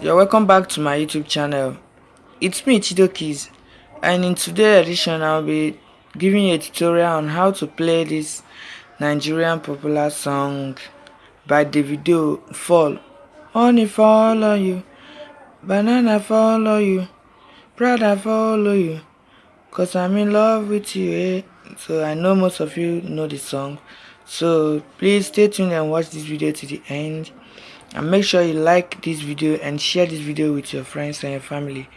you're welcome back to my youtube channel. It's me Chidokis and in today's edition i'll be giving you a tutorial on how to play this nigerian popular song by davido fall. Honey fall on you. Banana fall on you. Brother follow you. Cause i'm in love with you eh? so i know most of you know the song. So please stay tuned and watch this video to the end and make sure you like this video and share this video with your friends and your family.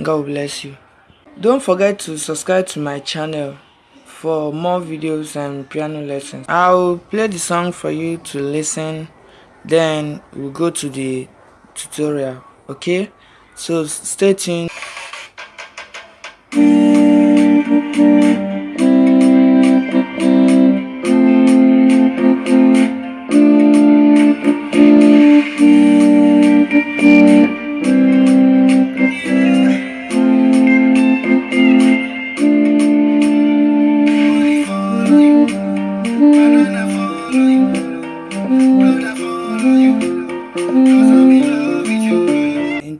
God bless you. Don't forget to subscribe to my channel for more videos and piano lessons. I'll play the song for you to listen. Then we'll go to the tutorial okay? So stay tuned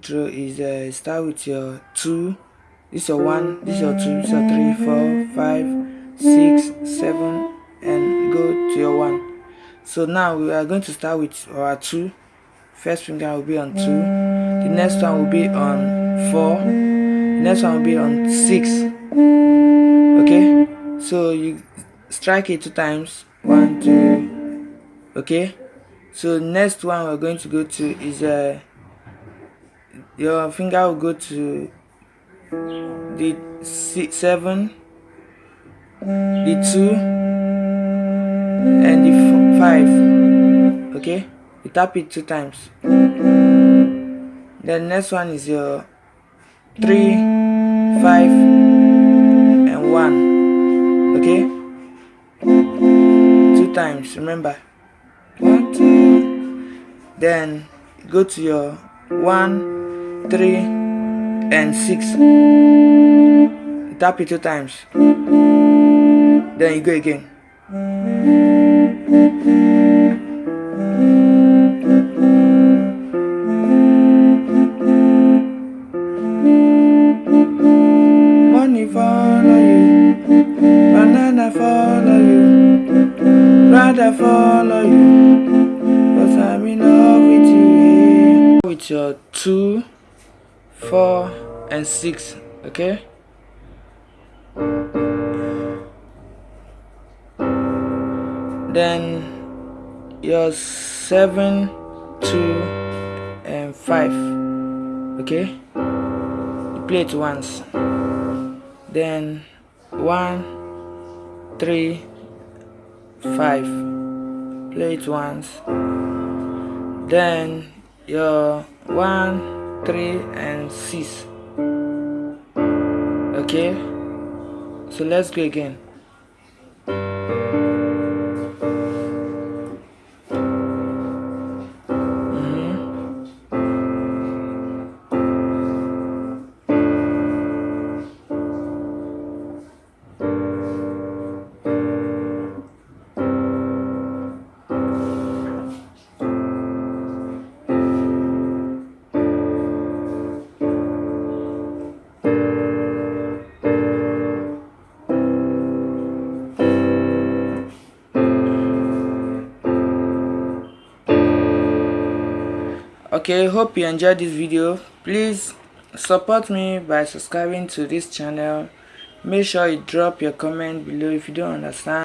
intro is uh, start with your two. This is your one this is your two this is your three four five six seven and go to your one. So now we are going to start with our two. First finger will be on two. The next one will be on four. The next one will be on six. Okay? So you strike it two times one two okay so next one we're going to go to is uh your finger will go to the six, seven, the two, and the five. Okay, you tap it two times. The next one is your three, five, and one. Okay, times. Mm. Remember, one, two. Then go to your one three, and six. Tap it two times. Then you go again. Money follow you, banana follow you, brother follow you, cause I'm in love with you. With your two four and six okay? Then your seven two and five okay? You play it once. Then one three five. Play it once. Then your one 3 and 6 okay? So let's go again okay hope you enjoyed this video. Please support me by subscribing to this channel. Make sure you drop your comment below if you don't understand